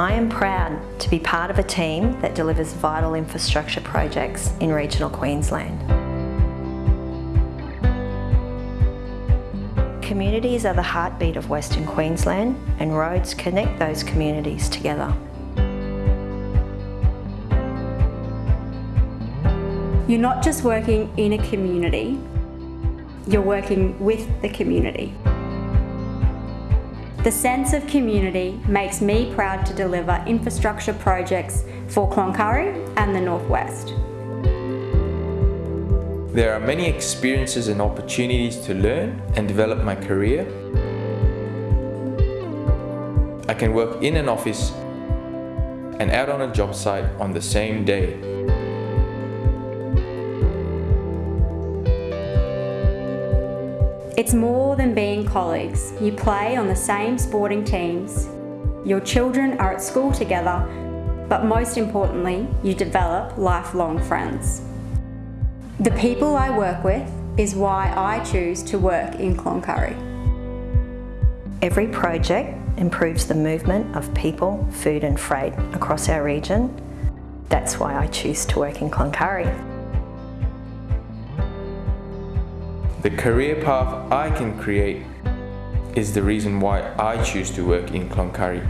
I am proud to be part of a team that delivers vital infrastructure projects in regional Queensland. Communities are the heartbeat of Western Queensland and roads connect those communities together. You're not just working in a community, you're working with the community. The sense of community makes me proud to deliver infrastructure projects for Cloncurry and the Northwest. There are many experiences and opportunities to learn and develop my career. I can work in an office and out on a job site on the same day. It's more than being colleagues. You play on the same sporting teams. Your children are at school together, but most importantly, you develop lifelong friends. The people I work with is why I choose to work in Cloncurry. Every project improves the movement of people, food and freight across our region. That's why I choose to work in Cloncurry. The career path I can create is the reason why I choose to work in Cloncurry.